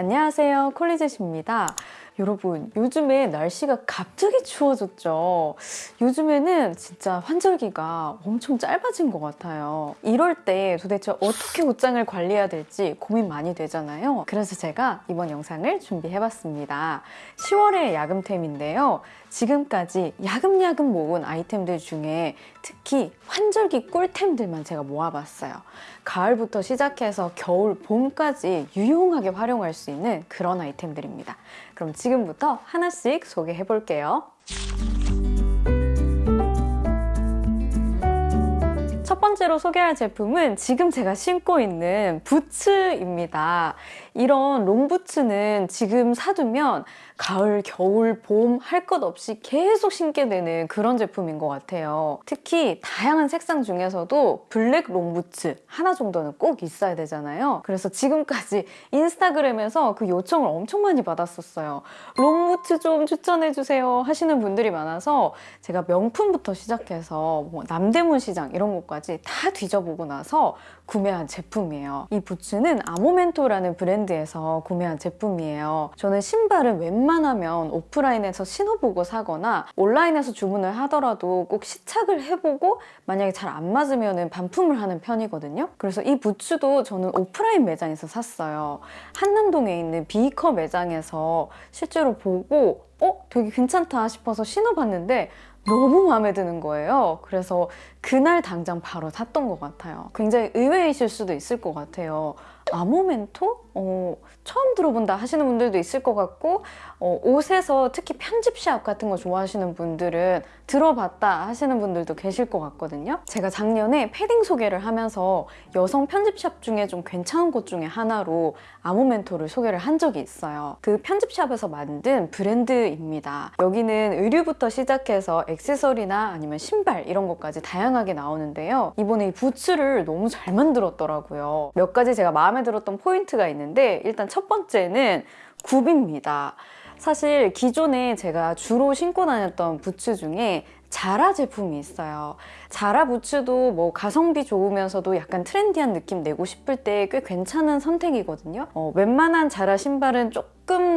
안녕하세요. 콜리젯입니다. 여러분 요즘에 날씨가 갑자기 추워졌죠 요즘에는 진짜 환절기가 엄청 짧아진 것 같아요. 이럴 때 도대체 어떻게 옷장을 관리해야 될지 고민 많이 되잖아요. 그래서 제가 이번 영상을 준비해봤습니다. 10월의 야금템인데요. 지금까지 야금야금 모은 아이템들 중에 특히 환절기 꿀템들만 제가 모아봤어요. 가을부터 시작해서 겨울, 봄까지 유용하게 활용할 수 있는 그런 아이템들입니다. 그럼 지금부터 하나씩 소개해 볼게요. 번째로 소개할 제품은 지금 제가 신고 있는 부츠입니다. 이런 롱부츠는 지금 사두면 가을, 겨울, 봄 할 것 없이 계속 신게 되는 그런 제품인 것 같아요. 특히 다양한 색상 중에서도 블랙 롱부츠 하나 정도는 꼭 있어야 되잖아요. 그래서 지금까지 인스타그램에서 그 요청을 엄청 많이 받았었어요. 롱부츠 좀 추천해주세요 하시는 분들이 많아서 제가 명품부터 시작해서 뭐 남대문 시장 이런 곳까지 다 뒤져보고 나서 구매한 제품이에요. 이 부츠는 아모멘토라는 브랜드에서 구매한 제품이에요. 저는 신발은 웬만하면 오프라인에서 신어보고 사거나 온라인에서 주문을 하더라도 꼭 시착을 해보고 만약에 잘 안 맞으면 반품을 하는 편이거든요. 그래서 이 부츠도 저는 오프라인 매장에서 샀어요. 한남동에 있는 비커 매장에서 실제로 보고 어? 되게 괜찮다 싶어서 신어봤는데 너무 마음에 드는 거예요. 그래서 그날 당장 바로 샀던 것 같아요. 굉장히 의외이실 수도 있을 것 같아요. 아모멘토? 어, 처음 들어본다 하시는 분들도 있을 것 같고 어, 옷에서 특히 편집샵 같은 거 좋아하시는 분들은 들어봤다 하시는 분들도 계실 것 같거든요. 제가 작년에 패딩 소개를 하면서 여성 편집샵 중에 좀 괜찮은 곳 중에 하나로 아모멘토를 소개를 한 적이 있어요. 그 편집샵에서 만든 브랜드입니다. 여기는 의류부터 시작해서 액세서리나 아니면 신발 이런 것까지 다양하게 나오는데요. 이번에 이 부츠를 너무 잘 만들었더라고요. 몇 가지 제가 마음에 들었던 포인트가 있는데 일단 첫 번째는 굽입니다. 사실 기존에 제가 주로 신고 다녔던 부츠 중에 자라 제품이 있어요. 자라 부츠도 뭐 가성비 좋으면서도 약간 트렌디한 느낌 내고 싶을 때 꽤 괜찮은 선택이거든요. 어, 웬만한 자라 신발은 조금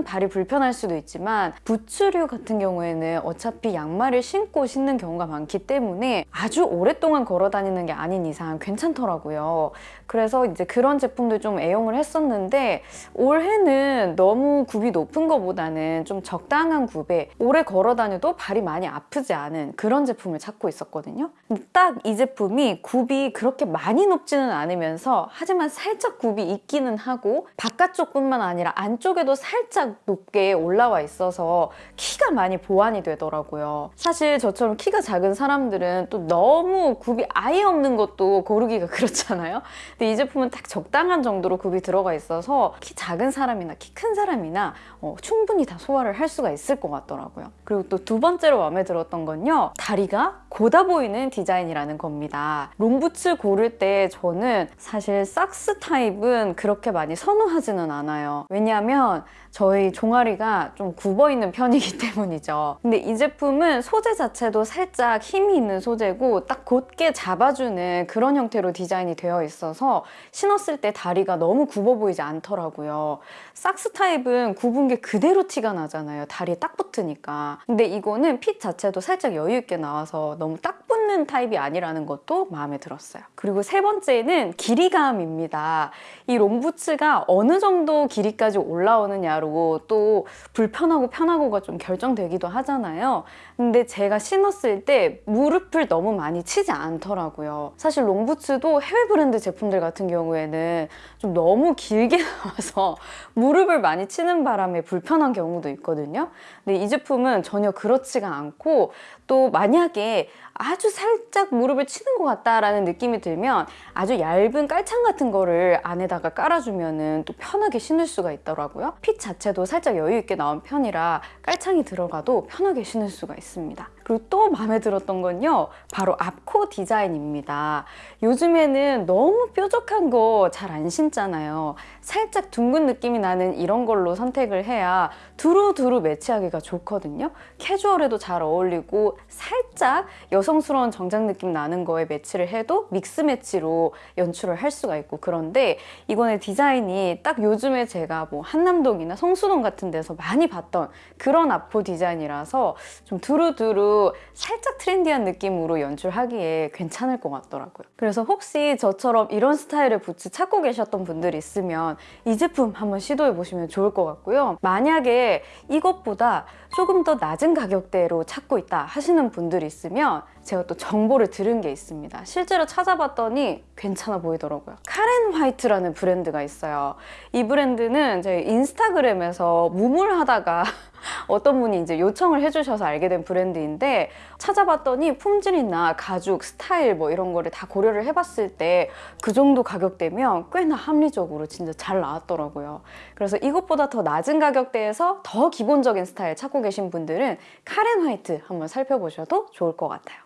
발이 불편할 수도 있지만 부츠류 같은 경우에는 어차피 양말을 신고 신는 경우가 많기 때문에 아주 오랫동안 걸어 다니는 게 아닌 이상 괜찮더라고요. 그래서 이제 그런 제품들 좀 애용을 했었는데 올해는 너무 굽이 높은 것보다는 좀 적당한 굽에 오래 걸어 다녀도 발이 많이 아프지 않은 그런 제품을 찾고 있었거든요. 딱 이 제품이 굽이 그렇게 많이 높지는 않으면서 하지만 살짝 굽이 있기는 하고 바깥쪽뿐만 아니라 안쪽에도 살짝 높게 올라와 있어서 키가 많이 보완이 되더라고요. 사실 저처럼 키가 작은 사람들은 또 너무 굽이 아예 없는 것도 고르기가 그렇잖아요. 근데 이 제품은 딱 적당한 정도로 굽이 들어가 있어서 키 작은 사람이나 키 큰 사람이나 어, 충분히 다 소화를 할 수가 있을 것 같더라고요. 그리고 또 두 번째로 마음에 들었던 건요. 다리가 곧아 보이는 디자인이라는 겁니다. 롱부츠 고를 때 저는 사실 socks 타입은 그렇게 많이 선호하지는 않아요. 왜냐하면 저희 종아리가 좀 굽어 있는 편이기 때문이죠. 근데 이 제품은 소재 자체도 살짝 힘이 있는 소재고 딱 곧게 잡아주는 그런 형태로 디자인이 되어 있어서 신었을 때 다리가 너무 굽어 보이지 않더라고요. socks 타입은 굽은 게 그대로 티가 나잖아요. 다리에 딱 붙으니까. 근데 이거는 핏 자체도 살짝 여유 있게 나와서 너무 딱 붙는 타입이 아니라는 것도 마음에 들었어요. 그리고 세 번째는 길이감입니다. 이 롱부츠가 어느 정도 길이까지 올라오느냐로 또 불편하고 편하고가 좀 결정되기도 하잖아요. 근데 제가 신었을 때 무릎을 너무 많이 치지 않더라고요. 사실 롱부츠도 해외 브랜드 제품들 같은 경우에는 좀 너무 길게 나와서 무릎을 많이 치는 바람에 불편한 경우도 있거든요. 근데 이 제품은 전혀 그렇지가 않고 또 만약에 아주 살짝 무릎을 치는 것 같다라는 느낌이 들면 아주 얇은 깔창 같은 거를 안에다가 깔아주면 또 편하게 신을 수가 있더라고요. 핏 자체도 살짝 여유 있게 나온 편이라 깔창이 들어가도 편하게 신을 수가 있습니다. 그리고 또 마음에 들었던 건요. 바로 앞코 디자인입니다. 요즘에는 너무 뾰족한 거 잘 안 신잖아요. 살짝 둥근 느낌이 나는 이런 걸로 선택을 해야 두루두루 매치하기가 좋거든요. 캐주얼에도 잘 어울리고 살짝 여성스러운 정장 느낌 나는 거에 매치를 해도 믹스 매치로 연출을 할 수가 있고 그런데 이번에 디자인이 딱 요즘에 제가 뭐 한남동이나 성수동 같은 데서 많이 봤던 그런 앞코 디자인이라서 좀 두루두루 살짝 트렌디한 느낌으로 연출하기에 괜찮을 것 같더라고요. 그래서 혹시 저처럼 이런 스타일의 부츠 찾고 계셨던 분들이 있으면 이 제품 한번 시도해 보시면 좋을 것 같고요. 만약에 이것보다 조금 더 낮은 가격대로 찾고 있다 하시는 분들이 있으면 제가 또 정보를 들은 게 있습니다. 실제로 찾아봤더니 괜찮아 보이더라고요. 카렌 화이트라는 브랜드가 있어요. 이 브랜드는 제 인스타그램에서 무물하다가 어떤 분이 이제 요청을 해주셔서 알게 된 브랜드인데 찾아봤더니 품질이나 가죽, 스타일 뭐 이런 거를 다 고려를 해봤을 때 그 정도 가격대면 꽤나 합리적으로 진짜 잘 나왔더라고요. 그래서 이것보다 더 낮은 가격대에서 더 기본적인 스타일 찾고 계신 분들은 카렌 화이트 한번 살펴보셔도 좋을 것 같아요.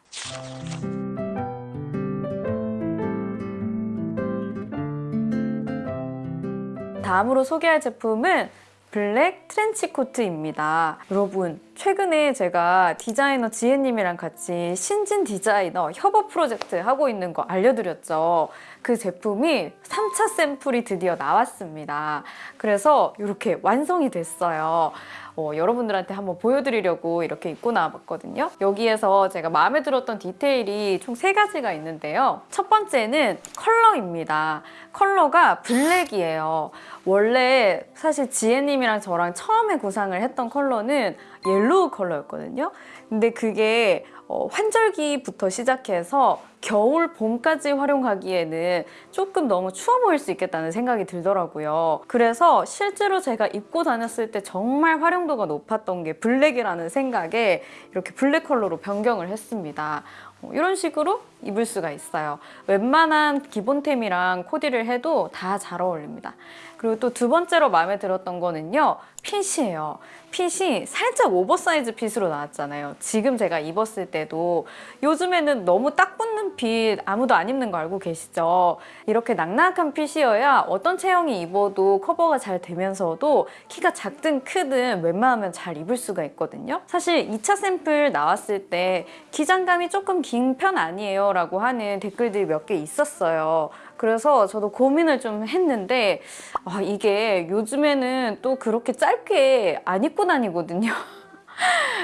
다음으로 소개할 제품은 블랙 트렌치 코트입니다. 여러분, 최근에 제가 디자이너 지혜님이랑 같이 신진 디자이너 협업 프로젝트 하고 있는 거 알려드렸죠. 그 제품이 3차 샘플이 드디어 나왔습니다. 그래서 이렇게 완성이 됐어요. 어, 여러분들한테 한번 보여드리려고 이렇게 입고 나와봤거든요. 여기에서 제가 마음에 들었던 디테일이 총 세 가지가 있는데요. 첫 번째는 컬러입니다. 컬러가 블랙이에요. 원래 사실 지혜님이랑 저랑 처음에 구상을 했던 컬러는 yellow 컬러였거든요. 근데 그게 어, 환절기부터 시작해서 겨울, 봄까지 활용하기에는 조금 너무 추워 보일 수 있겠다는 생각이 들더라고요. 그래서 실제로 제가 입고 다녔을 때 정말 활용도가 높았던 게 블랙이라는 생각에 이렇게 블랙 컬러로 변경을 했습니다. 어, 이런 식으로 입을 수가 있어요. 웬만한 기본템이랑 코디를 해도 다 잘 어울립니다. 그리고 또 두 번째로 마음에 들었던 거는요. fit이에요. fit이 살짝 oversize fit으로 나왔잖아요. 지금 제가 입었을 때도 요즘에는 너무 딱 붙는 fit 아무도 안 입는 거 알고 계시죠? 이렇게 낙낙한 fit이어야 어떤 체형이 입어도 커버가 잘 되면서도 키가 작든 크든 웬만하면 잘 입을 수가 있거든요. 사실 2차 샘플 나왔을 때 기장감이 조금 긴 편 아니에요 라고 하는 댓글들이 몇 개 있었어요. 그래서 저도 고민을 좀 했는데 아, 이게 요즘에는 또 그렇게 짧게 안 입고 다니거든요.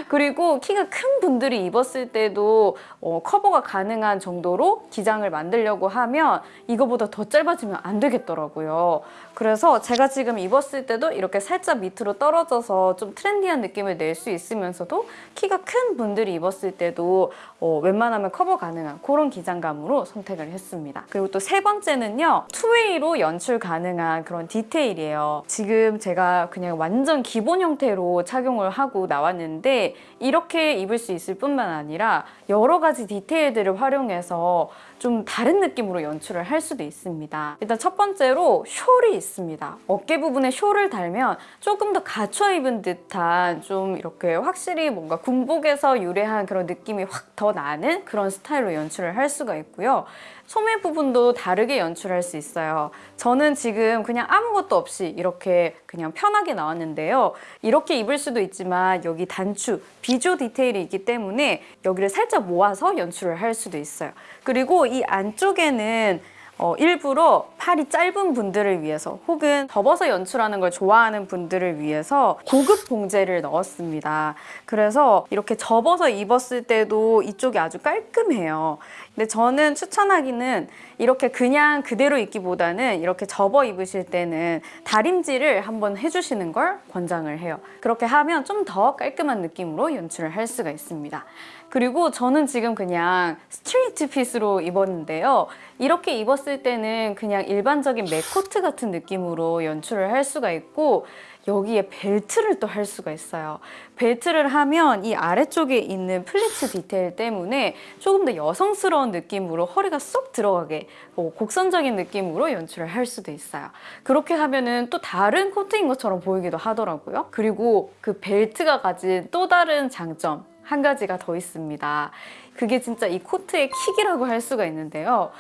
그리고 키가 큰 분들이 입었을 때도 어, 커버가 가능한 정도로 기장을 만들려고 하면 이거보다 더 짧아지면 안 되겠더라고요. 그래서 제가 지금 입었을 때도 이렇게 살짝 밑으로 떨어져서 좀 트렌디한 느낌을 낼 수 있으면서도 키가 큰 분들이 입었을 때도 어, 웬만하면 커버 가능한 그런 기장감으로 선택을 했습니다. 그리고 또 세 번째는요. two-way로 연출 가능한 그런 디테일이에요. 지금 제가 그냥 완전 기본 형태로 착용을 하고 나왔는데 이렇게 입을 수 있을 뿐만 아니라 여러 가지 디테일들을 활용해서 좀 다른 느낌으로 연출을 할 수도 있습니다. 일단 첫 번째로 숄이 있습니다. 어깨 부분에 숄을 달면 조금 더 갖춰 입은 듯한 좀 이렇게 확실히 뭔가 군복에서 유래한 그런 느낌이 확 더 나는 그런 스타일로 연출을 할 수가 있고요. 소매 부분도 다르게 연출할 수 있어요. 저는 지금 그냥 아무것도 없이 이렇게 그냥 편하게 나왔는데요. 이렇게 입을 수도 있지만 여기 단추, 비조 디테일이 있기 때문에 여기를 살짝 모아서 연출을 할 수도 있어요. 그리고 이 안쪽에는 어, 일부러 팔이 짧은 분들을 위해서 혹은 접어서 연출하는 걸 좋아하는 분들을 위해서 고급 봉제를 넣었습니다. 그래서 이렇게 접어서 입었을 때도 이쪽이 아주 깔끔해요. 근데 저는 추천하기는 이렇게 그냥 그대로 입기보다는 이렇게 접어 입으실 때는 다림질을 한번 해주시는 걸 권장을 해요. 그렇게 하면 좀 더 깔끔한 느낌으로 연출을 할 수가 있습니다. 그리고 저는 지금 그냥 straight fit으로 입었는데요. 이렇게 입었을 때는 그냥 일반적인 mac코트 같은 느낌으로 연출을 할 수가 있고 여기에 벨트를 또 할 수가 있어요. 벨트를 하면 이 아래쪽에 있는 pleats 디테일 때문에 조금 더 여성스러운 느낌으로 허리가 쏙 들어가게 뭐 곡선적인 느낌으로 연출을 할 수도 있어요. 그렇게 하면은 또 다른 코트인 것처럼 보이기도 하더라고요. 그리고 그 벨트가 가진 또 다른 장점 한 가지가 더 있습니다. 그게 진짜 이 코트의 킥이라고 할 수가 있는데요.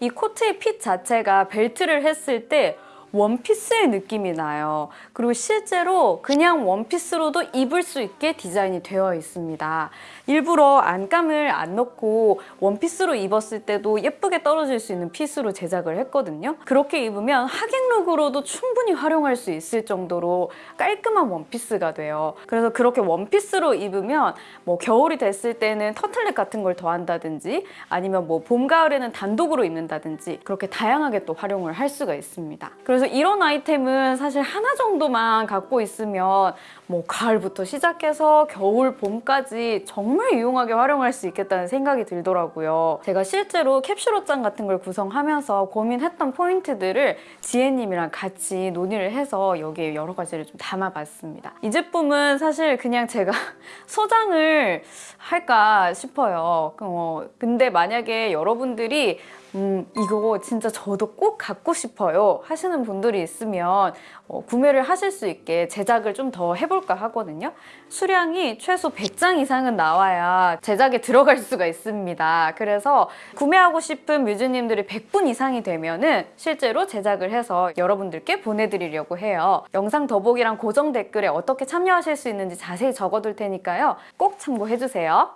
이 코트의 핏 자체가 벨트를 했을 때 원피스의 느낌이 나요. 그리고 실제로 그냥 원피스로도 입을 수 있게 디자인이 되어 있습니다. 일부러 안감을 안 넣고 원피스로 입었을 때도 예쁘게 떨어질 수 있는 핏으로 제작을 했거든요. 그렇게 입으면 하객룩으로도 충분히 활용할 수 있을 정도로 깔끔한 원피스가 돼요. 그래서 그렇게 원피스로 입으면 뭐 겨울이 됐을 때는 터틀넥 같은 걸 더한다든지 아니면 뭐 봄, 가을에는 단독으로 입는다든지 그렇게 다양하게 또 활용을 할 수가 있습니다. 그래서 이런 아이템은 사실 하나 정도만 갖고 있으면 뭐 가을부터 시작해서 겨울, 봄까지 정말 유용하게 활용할 수 있겠다는 생각이 들더라고요. 제가 실제로 캡슐 옷장 같은 걸 구성하면서 고민했던 포인트들을 지혜님이랑 같이 논의를 해서 여기에 여러 가지를 좀 담아봤습니다. 이 제품은 사실 그냥 제가 소장을 할까 싶어요. 어, 근데 만약에 여러분들이 음, 이거 진짜 저도 꼭 갖고 싶어요 하시는 분들이 있으면 어, 구매를 하실 수 있게 제작을 좀 더 해볼까 하거든요. 수량이 최소 100장 이상은 나와야 제작에 들어갈 수가 있습니다. 그래서 구매하고 싶은 뮤즈님들이 100분 이상이 되면 은 실제로 제작을 해서 여러분들께 보내드리려고 해요. 영상 더보기랑 고정 댓글에 어떻게 참여하실 수 있는지 자세히 적어둘 테니까요. 꼭 참고해주세요.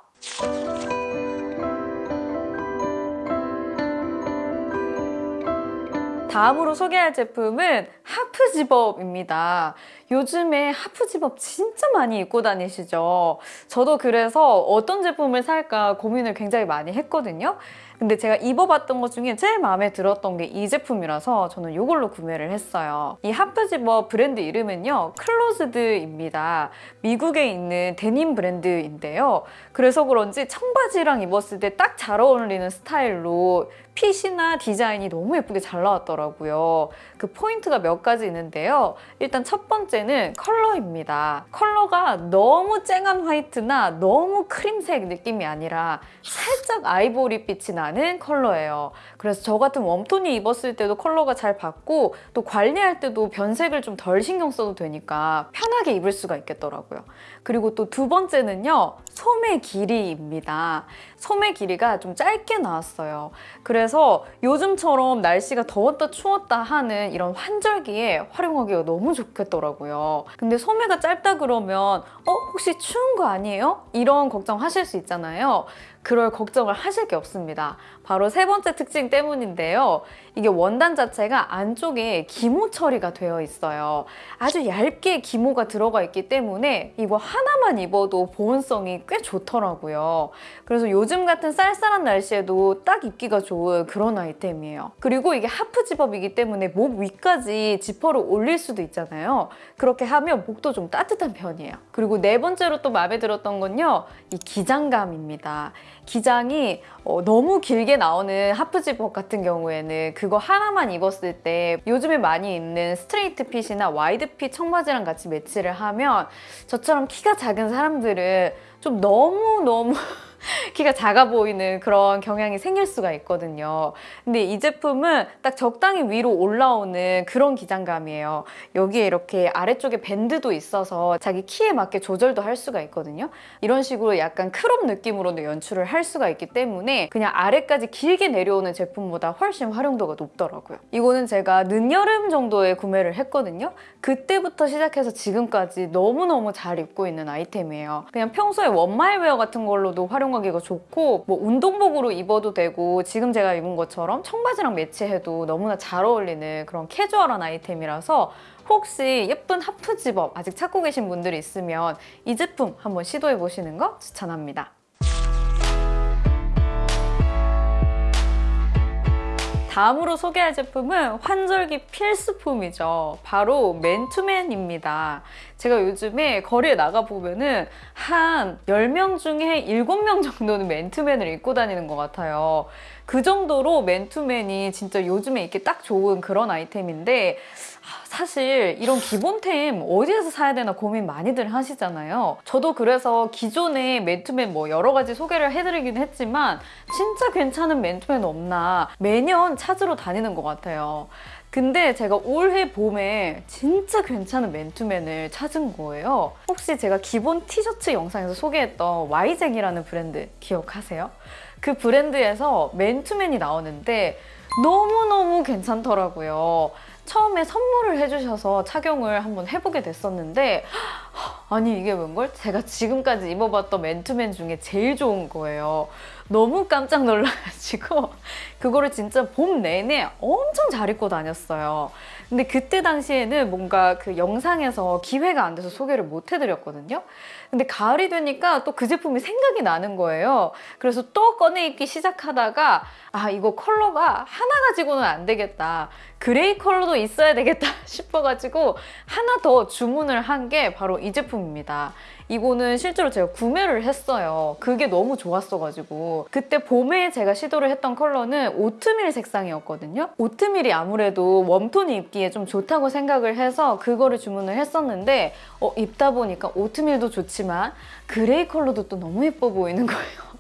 다음으로 소개할 제품은 half zip-up입니다. 요즘에 half zip-up 진짜 많이 입고 다니시죠? 저도 그래서 어떤 제품을 살까 고민을 굉장히 많이 했거든요. 근데 제가 입어봤던 것 중에 제일 마음에 들었던 게 이 제품이라서 저는 이걸로 구매를 했어요. 이 half zip-up 브랜드 이름은요. Closed입니다. 미국에 있는 데님 브랜드인데요. 그래서 그런지 청바지랑 입었을 때 딱 잘 어울리는 스타일로 fit이나 디자인이 너무 예쁘게 잘 나왔더라고요. 그 포인트가 몇 가지 있는데요. 일단 첫 번째는 컬러입니다. 컬러가 너무 쨍한 화이트나 너무 크림색 느낌이 아니라 살짝 아이보리빛이 나는 컬러예요. 그래서 저 같은 warm tone이 입었을 때도 컬러가 잘 받고 또 관리할 때도 변색을 좀 덜 신경 써도 되니까 편하게 입을 수가 있겠더라고요. 그리고 또 두 번째는요. 소매 길이입니다. 소매 길이가 좀 짧게 나왔어요. 그래서 요즘처럼 날씨가 더웠다 추웠다 하는 이런 환절기에 활용하기가 너무 좋겠더라고요. 근데 소매가 짧다 그러면 어? 혹시 추운 거 아니에요? 이런 걱정하실 수 있잖아요. 그럴 걱정을 하실 게 없습니다. 바로 세 번째 특징 때문인데요. 이게 원단 자체가 안쪽에 기모 처리가 되어 있어요. 아주 얇게 기모가 들어가 있기 때문에 이거 하나만 입어도 보온성이 꽤 좋더라고요. 그래서 요즘 같은 쌀쌀한 날씨에도 딱 입기가 좋은 그런 아이템이에요. 그리고 이게 half zip-up이기 때문에 목 위까지 지퍼를 올릴 수도 있잖아요. 그렇게 하면 목도 좀 따뜻한 편이에요. 그리고 네 번째로 또 마음에 들었던 건요. 이 기장감입니다. 기장이 어, 너무 길게 나오는 half zip-up 같은 경우에는 그거 하나만 입었을 때 요즘에 많이 입는 straight fit이나 wide fit 청바지랑 같이 매치를 하면 저처럼 키가 작은 사람들은 좀 너무너무 키가 작아 보이는 그런 경향이 생길 수가 있거든요. 근데 이 제품은 딱 적당히 위로 올라오는 그런 기장감이에요. 여기에 이렇게 아래쪽에 밴드도 있어서 자기 키에 맞게 조절도 할 수가 있거든요. 이런 식으로 약간 crop 느낌으로도 연출을 할 수가 있기 때문에 그냥 아래까지 길게 내려오는 제품보다 훨씬 활용도가 높더라고요. 이거는 제가 늦여름 정도에 구매를 했거든요. 그때부터 시작해서 지금까지 너무너무 잘 입고 있는 아이템이에요. 그냥 평소에 one-mile wear 같은 걸로도 활용 하기가 좋고 뭐 운동복으로 입어도 되고 지금 제가 입은 것처럼 청바지랑 매치해도 너무나 잘 어울리는 그런 캐주얼한 아이템이라서 혹시 예쁜 half zip-up 아직 찾고 계신 분들이 있으면 이 제품 한번 시도해 보시는 거 추천합니다. 다음으로 소개할 제품은 환절기 필수품이죠. 바로 맨투맨입니다. 제가 요즘에 거리에 나가보면 은 한 10명 중에 7명 정도는 맨투맨을 입고 다니는 것 같아요. 그 정도로 맨투맨이 진짜 요즘에 입기 딱 좋은 그런 아이템인데 사실 이런 기본템 어디에서 사야 되나 고민 많이들 하시잖아요. 저도 그래서 기존에 맨투맨 뭐 여러 가지 소개를 해드리긴 했지만 진짜 괜찮은 맨투맨 없나 매년 찾으러 다니는 것 같아요. 근데 제가 올해 봄에 진짜 괜찮은 맨투맨을 찾은 거예요. 혹시 제가 기본 티셔츠 영상에서 소개했던 와이잭이라는 브랜드 기억하세요? 그 브랜드에서 맨투맨이 나오는데 너무너무 괜찮더라고요. 처음에 선물을 해주셔서 착용을 한번 해보게 됐었는데 아니 이게 뭔걸? 제가 지금까지 입어봤던 맨투맨 중에 제일 좋은 거예요. 너무 깜짝 놀라가지고 그거를 진짜 봄 내내 엄청 잘 입고 다녔어요. 근데 그때 당시에는 뭔가 그 영상에서 기회가 안 돼서 소개를 못 해드렸거든요. 근데 가을이 되니까 또 그 제품이 생각이 나는 거예요. 그래서 또 꺼내 입기 시작하다가 아 이거 컬러가 하나 가지고는 안 되겠다. 그레이 컬러도 있어야 되겠다 싶어가지고 하나 더 주문을 한 게 바로 이 제품입니다. 이거는 실제로 제가 구매를 했어요. 그게 너무 좋았어가지고 그때 봄에 제가 시도를 했던 컬러는 오트밀 색상이었거든요. 오트밀이 아무래도 warm tone이 입기에 좀 좋다고 생각을 해서 그거를 주문을 했었는데 어, 입다 보니까 오트밀도 좋지만 gray 컬러도 또 너무 예뻐 보이는 거예요.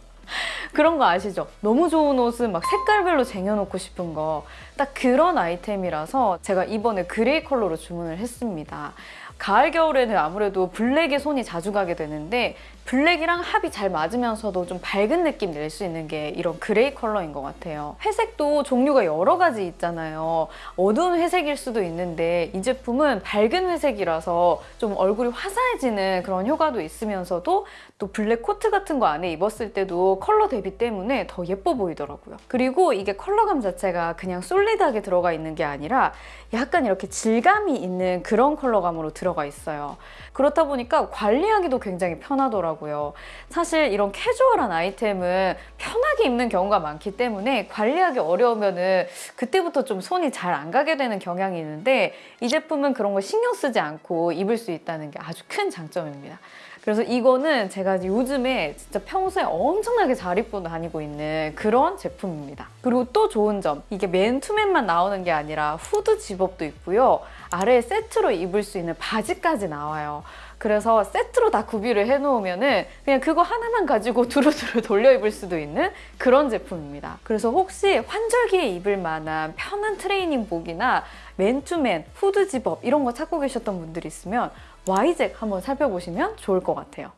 그런 거 아시죠? 너무 좋은 옷은 막 색깔별로 쟁여놓고 싶은 거. 딱 그런 아이템이라서 제가 이번에 gray 컬러로 주문을 했습니다. 가을, 겨울에는 아무래도 블랙에 손이 자주 가게 되는데 블랙이랑 합이 잘 맞으면서도 좀 밝은 느낌 낼 수 있는 게 이런 gray 컬러인 것 같아요. 회색도 종류가 여러 가지 있잖아요. 어두운 회색일 수도 있는데 이 제품은 밝은 회색이라서 좀 얼굴이 화사해지는 그런 효과도 있으면서도 또 블랙 코트 같은 거 안에 입었을 때도 컬러 대비 때문에 더 예뻐 보이더라고요. 그리고 이게 컬러감 자체가 그냥 solid하게 들어가 있는 게 아니라 약간 이렇게 질감이 있는 그런 컬러감으로 들어가 있어요. 그렇다 보니까 관리하기도 굉장히 편하더라고요. 사실 이런 캐주얼한 아이템은 편하게 입는 경우가 많기 때문에 관리하기 어려우면 은 그때부터 좀 손이 잘 안 가게 되는 경향이 있는데 이 제품은 그런 거 신경 쓰지 않고 입을 수 있다는 게 아주 큰 장점입니다. 그래서 이거는 제가 요즘에 진짜 평소에 엄청나게 잘 입고 다니고 있는 그런 제품입니다. 그리고 또 좋은 점, 이게 맨 투맨만 나오는 게 아니라 후드 집업도 있고요. 아래에 세트로 입을 수 있는 바지까지 나와요. 그래서 세트로 다 구비를 해놓으면 은 그냥 그거 하나만 가지고 두루두루 돌려 입을 수도 있는 그런 제품입니다. 그래서 혹시 환절기에 입을 만한 편한 트레이닝복이나 맨투맨, 후드 집업 이런 거 찾고 계셨던 분들 있으면 와이잭 한번 살펴보시면 좋을 것 같아요.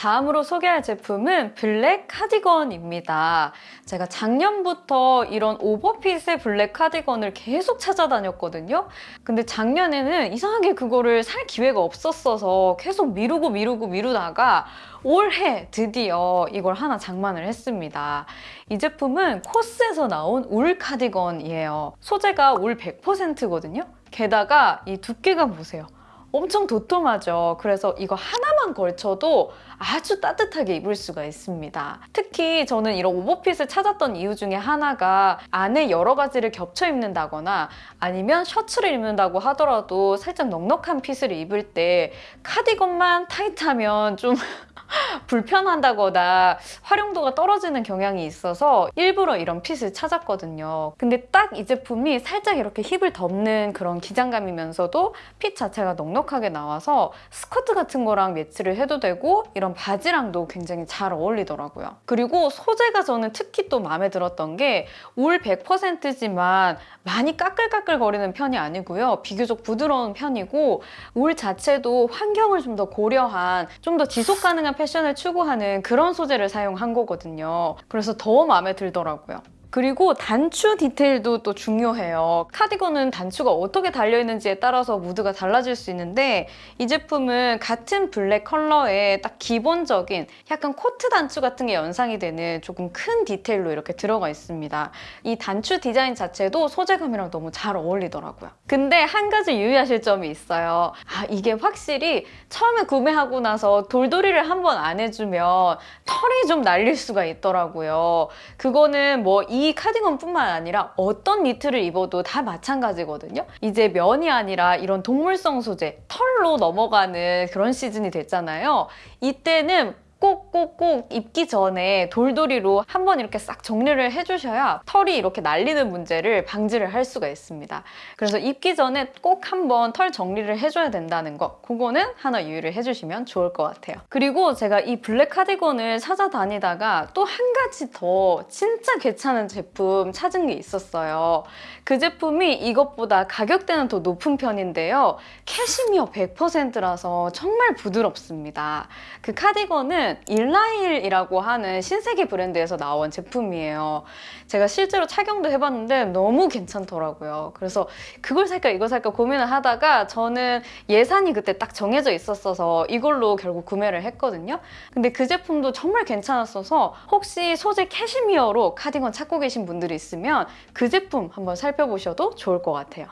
다음으로 소개할 제품은 블랙 카디건입니다. 제가 작년부터 이런 오버핏의 블랙 카디건을 계속 찾아다녔거든요. 근데 작년에는 이상하게 그거를 살 기회가 없었어서 계속 미루고 미루고 미루다가 올해 드디어 이걸 하나 장만을 했습니다. 이 제품은 코스에서 나온 울 카디건이에요. 소재가 울 100%거든요. 게다가 이 두께가 보세요. 엄청 도톰하죠. 그래서 이거 하나 만 걸쳐도 아주 따뜻하게 입을 수가 있습니다. 특히 저는 이런 오버핏을 찾았던 이유 중에 하나가 안에 여러 가지를 겹쳐 입는다거나 아니면 셔츠를 입는다고 하더라도 살짝 넉넉한 핏을 입을 때 카디건만 타이트하면 좀 불편한다거나 활용도가 떨어지는 경향이 있어서 일부러 이런 핏을 찾았거든요. 근데 딱 이 제품이 살짝 이렇게 힙을 덮는 그런 기장감이면서도 핏 자체가 넉넉하게 나와서 스커트 같은 거랑 매치를 해도 되고 이런 바지랑도 굉장히 잘 어울리더라고요. 그리고 소재가 저는 특히 또 마음에 들었던 게울 100%지만 많이 까끌까끌 거리는 편이 아니고요. 비교적 부드러운 편이고 울 자체도 환경을 좀 더 고려한 좀 더 지속 가능한 패션을 추구하는 그런 소재를 사용한 거거든요. 그래서 더 마음에 들더라고요. 그리고 단추 디테일도 또 중요해요. 카디건은 단추가 어떻게 달려있는지에 따라서 무드가 달라질 수 있는데 이 제품은 같은 블랙 컬러에 딱 기본적인 약간 코트 단추 같은 게 연상이 되는 조금 큰 디테일로 이렇게 들어가 있습니다. 이 단추 디자인 자체도 소재감이랑 너무 잘 어울리더라고요. 근데 한 가지 유의하실 점이 있어요. 아 이게 확실히 처음에 구매하고 나서 돌돌이를 한번 안 해주면 털이 좀 날릴 수가 있더라고요. 그거는 뭐이 이 카디건뿐만 아니라 어떤 니트를 입어도 다 마찬가지거든요. 이제 면이 아니라 이런 동물성 소재, 털로 넘어가는 그런 시즌이 됐잖아요. 이때는 꼭꼭꼭 입기 전에 돌돌이로 한번 이렇게 싹 정리를 해주셔야 털이 이렇게 날리는 문제를 방지를 할 수가 있습니다. 그래서 입기 전에 꼭 한번 털 정리를 해줘야 된다는 거 그거는 하나 유의를 해주시면 좋을 것 같아요. 그리고 제가 이 블랙 카디건을 찾아다니다가 또 한 가지 더 진짜 괜찮은 제품 찾은 게 있었어요. 그 제품이 이것보다 가격대는 더 높은 편인데요. 캐시미어 100%라서 정말 부드럽습니다. 그 카디건은 일라일이라고 하는 신세계 브랜드에서 나온 제품이에요. 제가 실제로 착용도 해봤는데 너무 괜찮더라고요. 그래서 그걸 살까 이걸 살까 고민을 하다가 저는 예산이 그때 딱 정해져 있었어서 이걸로 결국 구매를 했거든요. 근데 그 제품도 정말 괜찮았어서 혹시 소재 캐시미어로 카디건 찾고 계신 분들이 있으면 그 제품 한번 살펴보셔도 좋을 것 같아요.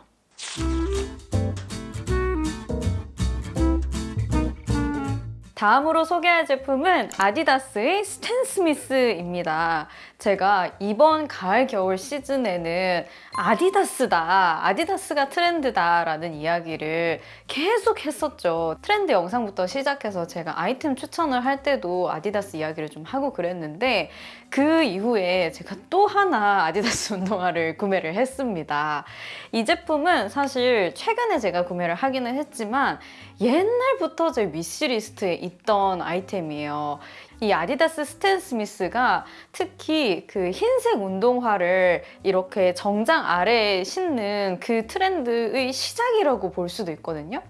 다음으로 소개할 제품은 아디다스의 스탠 스미스입니다. 제가 이번 가을 겨울 시즌에는 아디다스다, 아디다스가 트렌드다 라는 이야기를 계속 했었죠. 트렌드 영상부터 시작해서 제가 아이템 추천을 할 때도 아디다스 이야기를 좀 하고 그랬는데 그 이후에 제가 또 하나 아디다스 운동화를 구매를 했습니다. 이 제품은 사실 최근에 제가 구매를 하기는 했지만 옛날부터 제 위시리스트에 있던 아이템이에요. 이 아디다스 스탠 스미스가 특히 그 흰색 운동화를 이렇게 정장 아래에 신는 그 트렌드의 시작이라고 볼 수도 있거든요.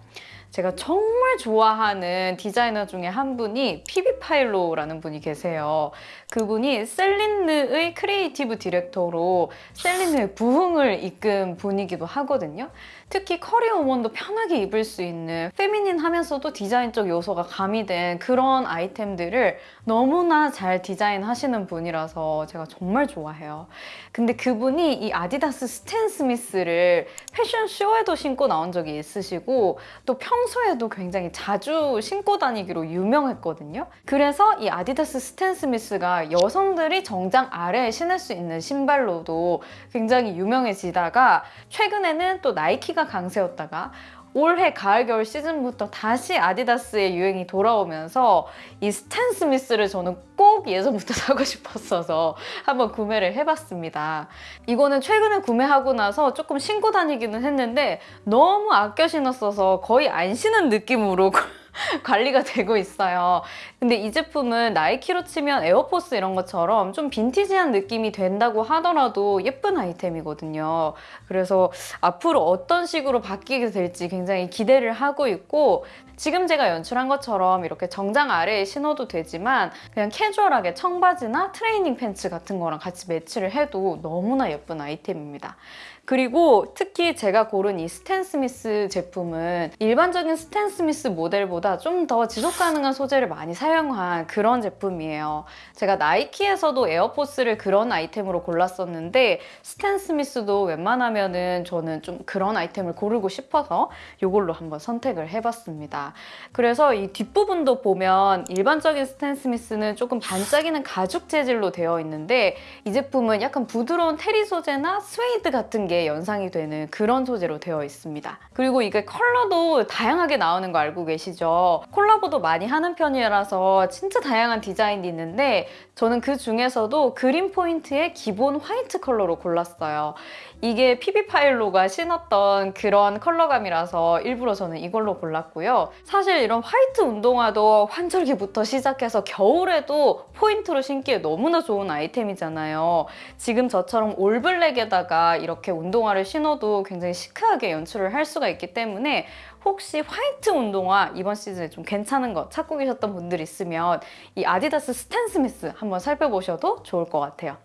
제가 정말 좋아하는 디자이너 중에 한 분이 피비 파일로라는 분이 계세요. 그분이 셀린느의 creative director로 셀린느의 부흥을 이끈 분이기도 하거든요. 특히 커리어 우먼도 편하게 입을 수 있는 feminine 하면서도 디자인적 요소가 가미된 그런 아이템들을 너무나 잘 디자인하시는 분이라서 제가 정말 좋아해요. 근데 그분이 이 아디다스 스탠 스미스를 패션쇼에도 신고 나온 적이 있으시고 또 평소에도 굉장히 자주 신고 다니기로 유명했거든요. 그래서 이 아디다스 스탠 스미스가 여성들이 정장 아래에 신을 수 있는 신발로도 굉장히 유명해지다가 최근에는 또 나이키가 강세였다가 올해 가을 겨울 시즌부터 다시 아디다스의 유행이 돌아오면서 이 스탠 스미스를 저는 꼭 예전부터 사고 싶었어서 한번 구매를 해봤습니다. 이거는 최근에 구매하고 나서 조금 신고 다니기는 했는데 너무 아껴 신었어서 거의 안 신은 느낌으로 관리가 되고 있어요. 근데 이 제품은 나이키로 치면 에어포스 이런 것처럼 좀 빈티지한 느낌이 된다고 하더라도 예쁜 아이템이거든요. 그래서 앞으로 어떤 식으로 바뀌게 될지 굉장히 기대를 하고 있고 지금 제가 연출한 것처럼 이렇게 정장 아래에 신어도 되지만 그냥 캐주얼하게 청바지나 트레이닝 팬츠 같은 거랑 같이 매치를 해도 너무나 예쁜 아이템입니다. 그리고 특히 제가 고른 이 스탠 스미스 제품은 일반적인 스탠 스미스 모델보다 좀 더 지속 가능한 소재를 많이 사용한 그런 제품이에요. 제가 나이키에서도 에어포스를 그런 아이템으로 골랐었는데 스탠 스미스도 웬만하면 은 저는 좀 그런 아이템을 고르고 싶어서 이걸로 한번 선택을 해봤습니다. 그래서 이 뒷부분도 보면 일반적인 스탠 스미스는 조금 반짝이는 가죽 재질로 되어 있는데 이 제품은 약간 부드러운 terry 소재나 스웨이드 같은 게 연상이 되는 그런 소재로 되어 있습니다. 그리고 이게 컬러도 다양하게 나오는 거 알고 계시죠? 콜라보도 많이 하는 편이라서 진짜 다양한 디자인이 있는데 저는 그 중에서도 그린 포인트의 기본 화이트 컬러로 골랐어요. 이게 피비 파일로가 신었던 그런 컬러감이라서 일부러 저는 이걸로 골랐고요. 사실 이런 화이트 운동화도 환절기부터 시작해서 겨울에도 포인트로 신기에 너무나 좋은 아이템이잖아요. 지금 저처럼 all black에다가 이렇게 운동화를 신어도 굉장히 시크하게 연출을 할 수가 있기 때문에 혹시 화이트 운동화 이번 시즌에 좀 괜찮은 거 찾고 계셨던 분들 있으면 이 아디다스 스탠 스미스 한번 살펴보셔도 좋을 것 같아요.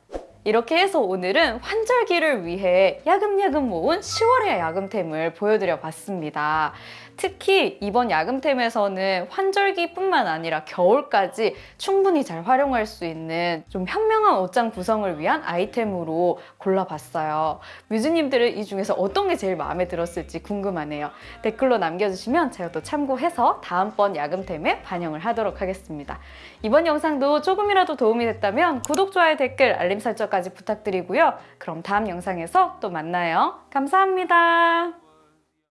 이렇게 해서 오늘은 환절기를 위해 야금야금 모은 10월의 야금템을 보여드려 봤습니다. 특히 이번 야금템에서는 환절기뿐만 아니라 겨울까지 충분히 잘 활용할 수 있는 좀 현명한 옷장 구성을 위한 아이템으로 골라봤어요. 뮤즈님들은 이 중에서 어떤 게 제일 마음에 들었을지 궁금하네요. 댓글로 남겨주시면 제가 또 참고해서 다음번 야금템에 반영을 하도록 하겠습니다. 이번 영상도 조금이라도 도움이 됐다면 구독, 좋아요, 댓글, 알림 설정까지 부탁드리고요. 그럼 다음 영상에서 또 만나요. 감사합니다.